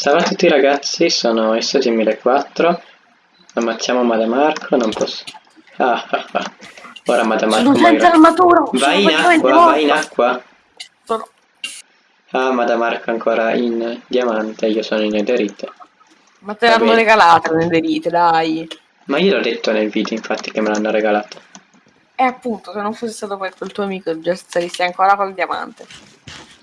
Salve a tutti ragazzi, sono S2004. Ammazziamo Madamarco, non posso... Ah, ah, ah. Ora Madamarco Sono senza armatura. Vai in acqua, vai in acqua. Sono- Ah, Madamarco ancora in diamante, io sono in ederite. Ma te l'hanno regalata nell'elite, dai. Ma io l'ho detto nel video infatti che me l'hanno regalato. E appunto, se non fosse stato per quel tuo amico, già saresti ancora col diamante.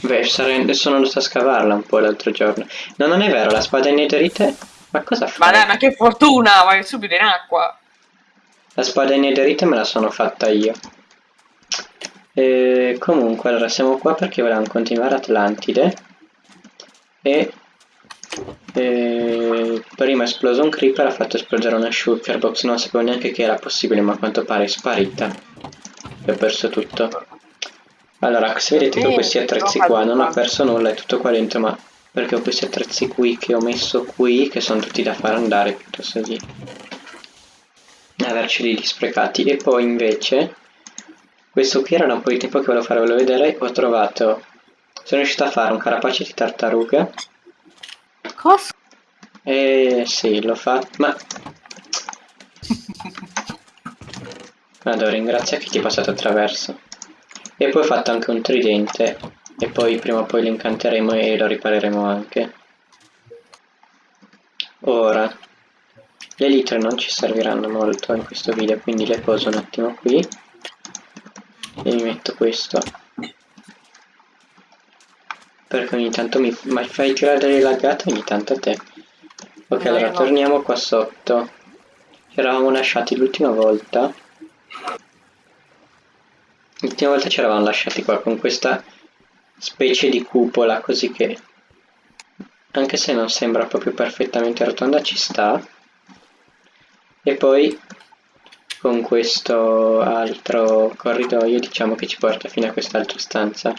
Beh, sarei... adesso sono andato a scavarla un po' l'altro giorno. No, non è vero, la spada in ederite... Ma cosa Ma fai? dai, ma che fortuna! Vai subito in acqua. La spada in ederite me la sono fatta io. E comunque, allora siamo qua perché volevamo continuare Atlantide. E, e prima è esploso un creeper, ha fatto esplodere una shulker box. Non sapevo neanche che era possibile, ma a quanto pare è sparita. E ho perso tutto. Allora, se vedete che ho Eh, questi attrezzi qua, non ho perso nulla, è tutto qua dentro, ma perché ho questi attrezzi qui che ho messo qui, che sono tutti da far andare piuttosto di averceli lì sprecati. E poi invece, questo qui era da un po' di tempo che volevo farvelo vedere, ho trovato, sono riuscito a fare un carapace di tartaruga, Cosa? e sì, l'ho fatto, ma... Allora, ringrazia chi ti è passato attraverso. E poi ho fatto anche un tridente, e poi prima o poi lo incanteremo e lo ripareremo anche. Ora, le litre non ci serviranno molto in questo video, quindi le poso un attimo qui. E mi metto questo. Perché ogni tanto mi, mi fai tirare delle laggate ogni tanto a te. Ok, allora torniamo qua sotto. Ci eravamo lasciati l'ultima volta. L'ultima volta ci eravamo lasciati qua con questa specie di cupola, così che anche se non sembra proprio perfettamente rotonda ci sta. E poi con questo altro corridoio diciamo che ci porta fino a quest'altra stanza.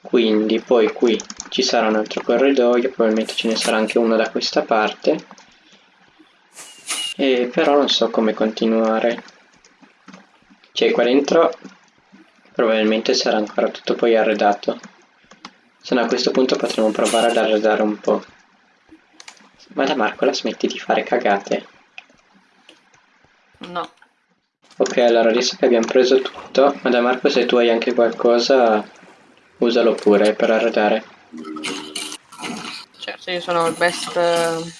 Quindi poi qui ci sarà un altro corridoio, probabilmente ce ne sarà anche uno da questa parte. E però non so come continuare. Cioè qua dentro probabilmente sarà ancora tutto poi arredato. Se no a questo punto potremo provare ad arredare un po'. Ma da Marco la smetti di fare cagate. No. Ok, allora adesso che abbiamo preso tutto, ma da Marco se tu hai anche qualcosa, usalo pure per arredare. Certo, io sono il best eh,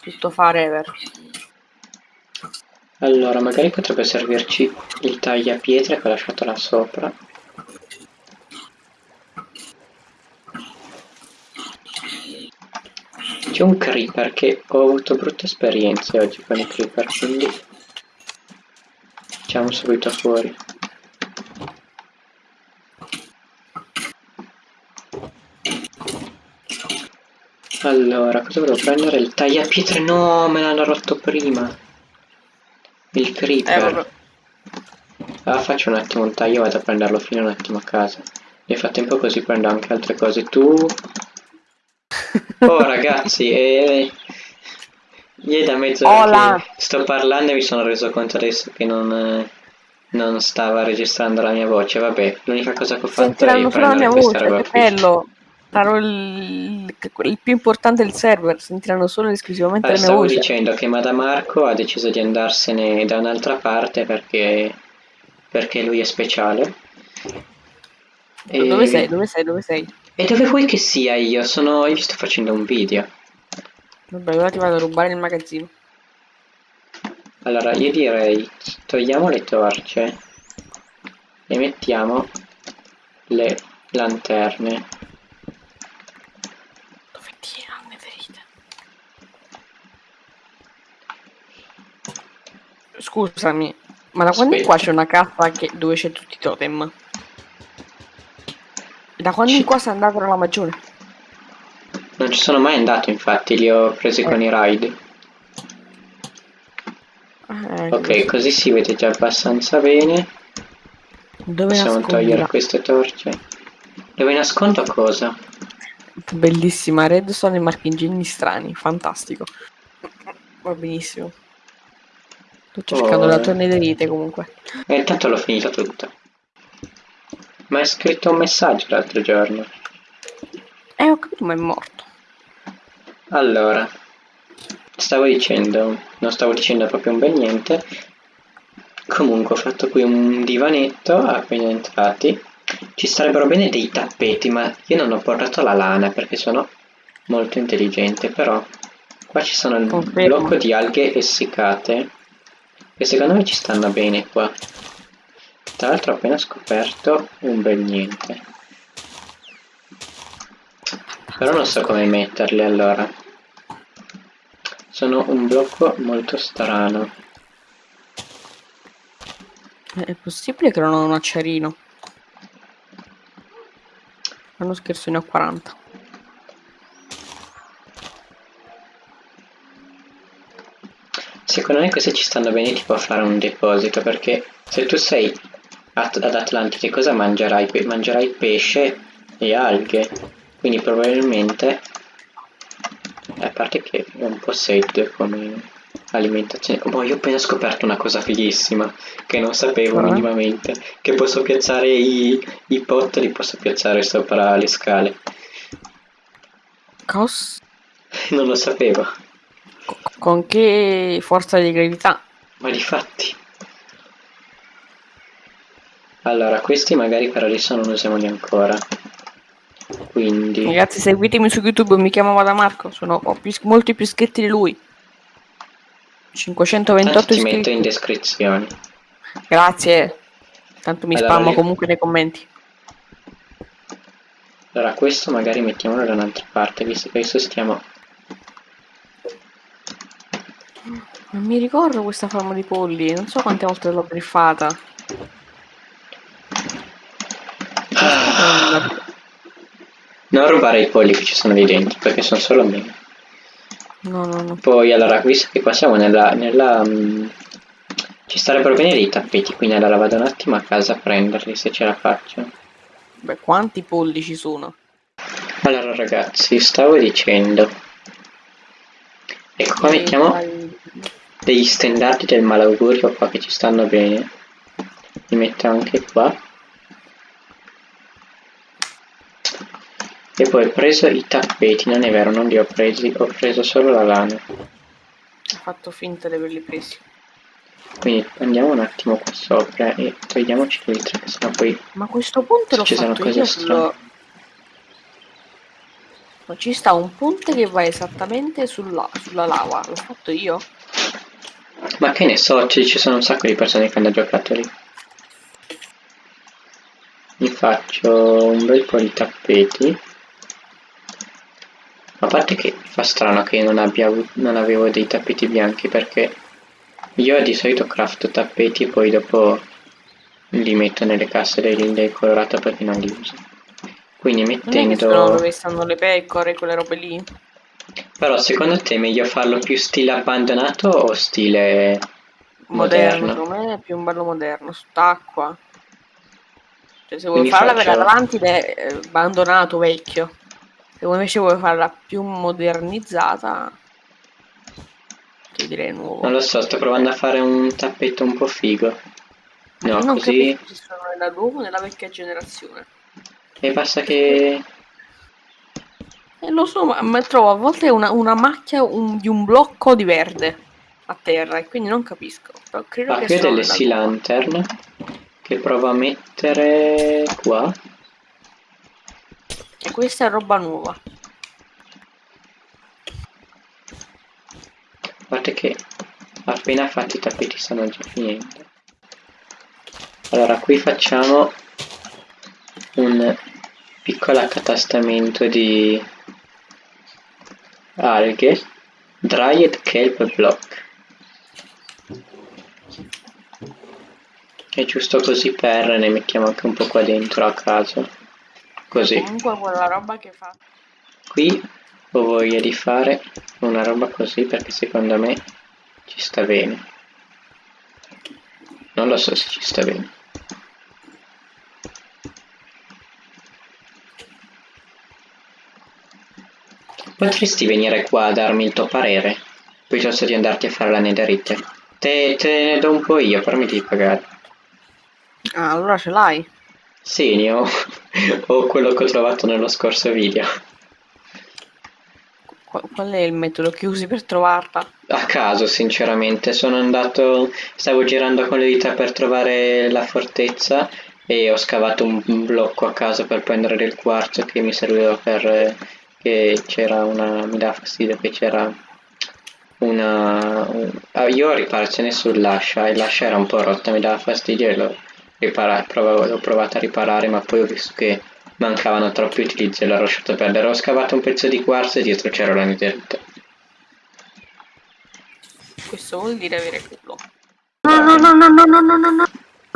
tutto fare ever. Allora, magari potrebbe servirci il tagliapietre che ho lasciato là sopra. C'è un creeper che ho avuto brutte esperienze oggi con i creeper, quindi facciamo subito fuori. Allora, cosa volevo prendere? Il tagliapietre? No, me l'hanno rotto prima. Il Eh, creeper. vabbè. Ah, faccio un attimo un taglio, vado a prenderlo fino un attimo a casa. Nel frattempo così prendo anche altre cose. Tu... Oh ragazzi, eh... È da mezz'ora sto parlando e mi sono reso conto adesso che non, eh, non stava registrando la mia voce. Vabbè, l'unica cosa che ho fatto è Sentiranno la prendere questa voce, roba qui. bello. Sarò il, il più importante del server, sentiranno solo ed esclusivamente Eh, la mia stavo dicendo che Madamarco ha deciso di andarsene da un'altra parte perché, perché lui è speciale. E- Dove sei? Dove sei? Dove sei? E dove vuoi che sia io? Sono. Io sto facendo un video. Vabbè, ora ti vado a rubare nel magazzino. Allora, io direi togliamo le torce e mettiamo le lanterne. Scusami, ma da quando qua c'è una cassa che- dove c'è tutti i totem? Da quando in qua sei andato alla magione? Non ci sono mai andato, infatti, li ho presi con i raid. Eh, Ok, così si vede già abbastanza bene. Dove Possiamo togliere nascondila? queste torce. Dove nascondo cosa? Bellissima, redstone e marchingegni strani, fantastico. Va benissimo. Sto cercando Oh. la tua nederite comunque. E intanto l'ho finita tutta. Ma hai scritto un messaggio l'altro giorno. Eh, ho capito, ma è morto. Allora, stavo dicendo, non stavo dicendo proprio un bel niente. Comunque ho fatto qui un divanetto appena entrati. Ci sarebbero bene dei tappeti, ma io non ho portato la lana perché sono molto intelligente, però qua ci sono il Confermo. blocco di alghe essiccate e secondo me ci stanno bene qua. Tra l'altro ho appena scoperto un bel niente. Però non so come metterli allora. Sono un blocco molto strano. Eh, È possibile che non ho un acciarino? Non scherzo, ne ho 40. Secondo me questi ci stanno bene tipo a fare un deposito perché se tu sei at- ad Atlantide cosa mangerai? Pe- mangerai pesce e alghe. Quindi probabilmente a parte che è un po' sad come alimentazione. Oh, io ho appena scoperto una cosa fighissima che non sapevo Cioè? minimamente. Che posso piazzare i, i pot, li posso piazzare sopra le scale. Cos? Non lo sapevo. Co- Con che forza di gravità? Ma di fatti. Allora, questi magari per adesso non usiamoli ancora. Quindi... Ragazzi, seguitemi su YouTube, mi chiamo Madamarco, sono, ho più- molti più iscritti di lui. Tanto 528 ti metto iscritti. in descrizione. Grazie. Tanto mi Allora, spammo io- comunque nei commenti. Allora, questo magari mettiamolo da un'altra parte, visto che adesso stiamo... Non mi ricordo questa forma di polli, non so quante volte l'ho briffata. Non rubare i polli che ci sono lì dentro, perché sono solo miei. No, no, no. Poi, allora, visto che qua siamo nella... nella mm, ci starebbero bene dei tappeti, quindi allora vado un attimo a casa a prenderli, se ce la faccio. Beh, quanti polli ci sono? Allora, ragazzi, stavo dicendo... Ecco qua mettiamo... Dai- degli stendardi del malaugurio qua che ci stanno bene li metto anche qua e poi ho preso i tappeti non è vero non li ho presi ho preso solo la lana Ho fatto finta di averli presi. quindi andiamo un attimo qua sopra e togliamoci l'ultra che sennò poi Ma a questo punto l'ho Ci sono fatto cose io sullo... Ma ci sta un punto che va esattamente sulla, sulla lava. L'ho fatto io? Ma che ne so ci ci sono un sacco di persone che hanno giocato lì mi faccio un bel po' di tappeti. A parte che fa strano che non, abbia non avevo dei tappeti bianchi perché io di solito crafto tappeti e poi dopo li metto nelle casse del, del colorato perché non li uso. Quindi Non è che sono mettendo dove stanno le pecore, quelle robe lì? Però secondo te è meglio farlo più stile abbandonato o stile Moderno, Moderno. secondo me è più un bello moderno, sott'acqua. Cioè, se vuoi farla faccio- per avanti è abbandonato, vecchio. Se invece vuoi farla più modernizzata, ti direi nuovo. non lo so sto provando a fare un tappetto un po' figo no Io non così capisco se sono nella nuova o nella vecchia generazione. e basta che lo so, ma, ma trovo a volte una, una macchia un- di un blocco di verde a terra e quindi non capisco. Però credo Ah, che ho sono delle sea lantern che provo a mettere qua. E questa è roba nuova. Guardate che appena fatti i tappeti stanno già finendo. Allora, qui facciamo un piccolo accatastamento di alghe. Dried kelp block. È giusto così per ne mettiamo anche un po' qua dentro a caso. Così. Comunque quella roba che fa. Qui ho voglia di fare una roba così perché secondo me ci sta bene. Non lo so se ci sta bene. Potresti venire qua a darmi il tuo parere, piuttosto di andarti a fare la netherite. Te, te ne do un po' io, mi devi pagare. Ah, allora ce l'hai. Sì, ne ho, ho quello che ho trovato nello scorso video. qual è il metodo che usi per trovarla? A caso, sinceramente, sono andato, stavo girando con le dita per trovare la fortezza e ho scavato un blocco a caso per prendere del quarzo che mi serviva per... che c'era una... mi dà fastidio che c'era una... Un, ah, io ho riparazione sull'ascia e l'ascia era un po' rotta, mi dava fastidio e l'ho, ripara, provavo, l'ho provata a riparare ma poi ho visto che mancavano troppi utilizzi e l'ho lasciato perdere. Ho scavato un pezzo di quarzo e dietro c'era la netherite. Questo vuol dire avere culo. No, no, no, no, no, no, no, no, no,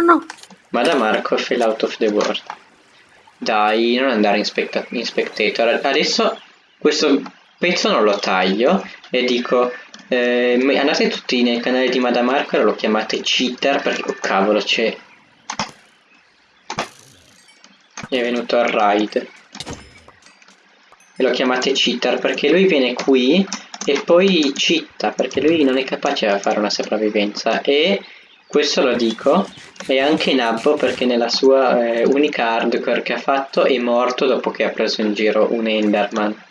no. Ma da Marco fill out of the world. Dai, non andare in, specta in spectator. Adesso questo pezzo non lo taglio e dico eh, andate tutti nel canale di Madamarco e lo chiamate cheater perché oh cavolo c'è è venuto al raid e lo chiamate cheater perché lui viene qui e poi citta perché lui non è capace a fare una sopravvivenza e questo lo dico e anche Nabbo perché nella sua eh, unica hardcore che ha fatto è morto dopo che ha preso in giro un Enderman.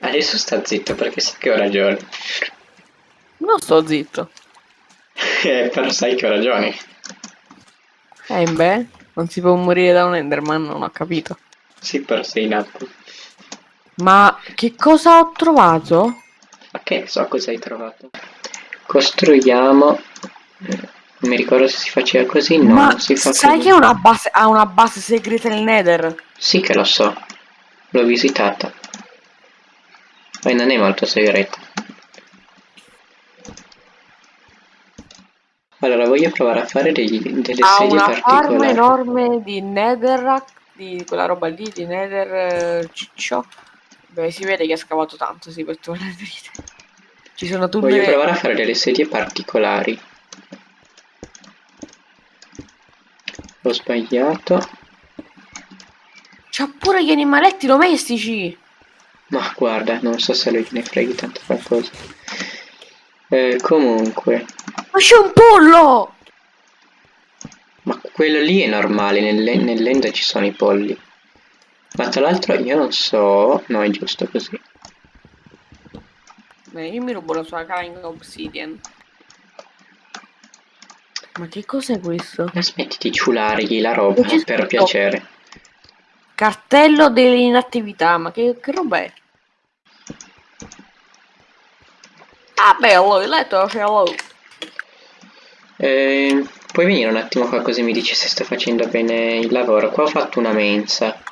Adesso sta zitto perché sa che ho ragione. Non sto zitto. eh, però sai che ho ragione. Eh beh, non si può morire da un Enderman, non ho capito. Sì, però sei in atto. Ma che cosa ho trovato? Ma che so cosa hai trovato. Costruiamo... Non mi ricordo se si faceva così, no, Ma si fa sai così. che una base, ha una base segreta nel Nether? Sì che lo so, l'ho visitata. Ma non è molto segreta. Allora, voglio provare a fare degli, delle Ha sedie una farm particolari. enorme di Netherrack, di quella roba lì, di Nether eh, ciccio. Beh, si vede che ha scavato tanto, sì, per le ferite. Ci sono tutte Voglio le... provare a fare delle sedie particolari. Ho sbagliato. C'ha pure gli animaletti domestici! Ma guarda, non so se lui ne freghi tanto qualcosa. Eh, comunque, Ma c'è un pollo! ma quello lì è normale, nelle- nell'end ci sono i polli. Ma tra l'altro io non so... No, è giusto così. Beh, io mi rubo la sua kind obsidian. Ma che cos'è questo? Ma smetti di ciulargli la roba, per scritto. piacere. Cartello dell'inattività, ma che, che roba è? Ah bello, il letto ce l'ho. Eh, puoi venire un attimo qua così mi dici se sto facendo bene il lavoro. Qua ho fatto una mensa.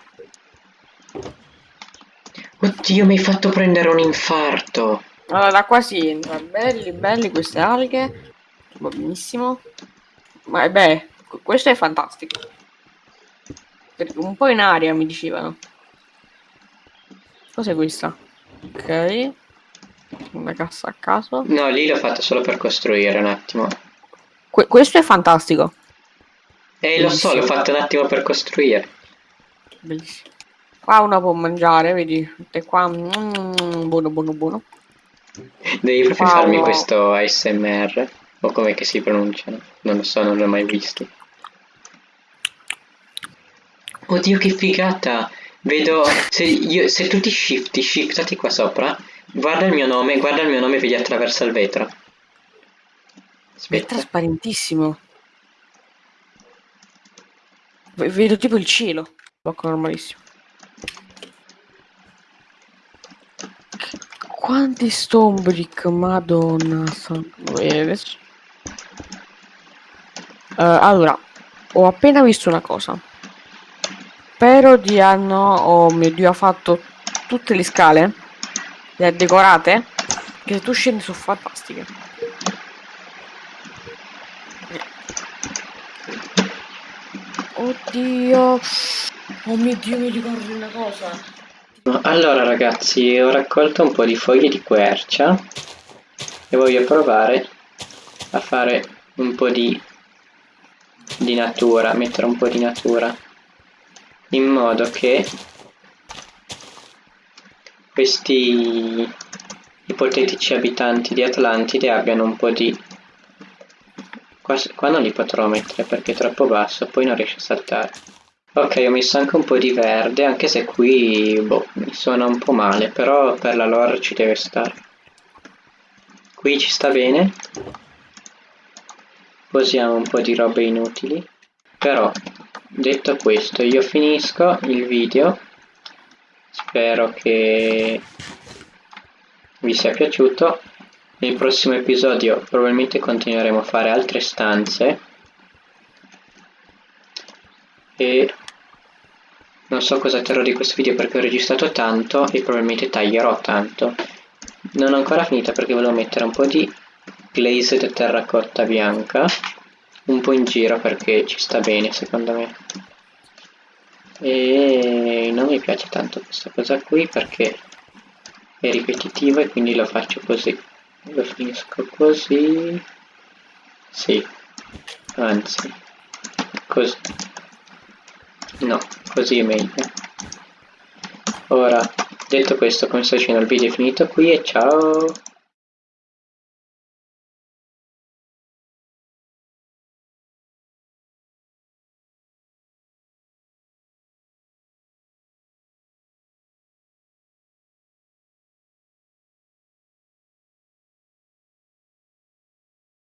Oddio, mi hai fatto prendere un infarto. Allora, da qua si entra. Belli, belli queste alghe. Va benissimo. Ma beh, qu- questo è fantastico. Perché Un po' in aria mi dicevano. Cos'è questa? Ok. Una cassa a caso. No, lì l'ho fatto solo per costruire un attimo. Que- questo è fantastico. Eh, lo so, l'ho fatto un attimo per costruire. Bellissimo. Qua uno può mangiare, vedi? E qua. mm, buono, buono, buono. Devi proprio Wow. farmi questo ASMR. O come che si pronunciano. Non lo so, non l'ho mai visto. Oddio, che figata! Vedo... Se, io, se tu ti shifti, shiftati qua sopra. Guarda il mio nome, guarda il mio nome e vedi attraverso il vetro. È Aspetta. trasparentissimo. V- vedo tipo il cielo. Blocco normalissimo. Quanti stone brick, madonna. eh, adesso- Eh, allora, ho appena visto una cosa. Spero di hanno, oh mio dio, ha fatto tutte le scale. Le ha decorate. Che se tu scendi sono fantastiche. Oddio. Oh mio dio, mi ricordo una cosa. Allora ragazzi, ho raccolto un po' di foglie di quercia e voglio provare a fare un po' di, di natura, mettere un po' di natura in modo che questi ipotetici abitanti di Atlantide abbiano un po' di... Qua, qua non li potrò mettere perché è troppo basso, poi non riesce a saltare. Ok, ho messo anche un po' di verde, anche se qui boh, mi suona un po' male, però per la lore ci deve stare. Qui ci sta bene. Posiamo un po' di robe inutili. Però, detto questo, io finisco il video. Spero che vi sia piaciuto. Nel prossimo episodio probabilmente continueremo a fare altre stanze. E non so cosa terrò di questo video perché ho registrato tanto e probabilmente taglierò tanto. Non ho ancora finita perché volevo mettere un po' di glazed terracotta bianca un po' in giro perché ci sta bene secondo me. E non mi piace tanto questa cosa qui perché è ripetitivo e quindi lo faccio così. Lo finisco così. Sì anzi così no così è meglio. Ora detto questo come sto dicendo il video è finito qui e ciao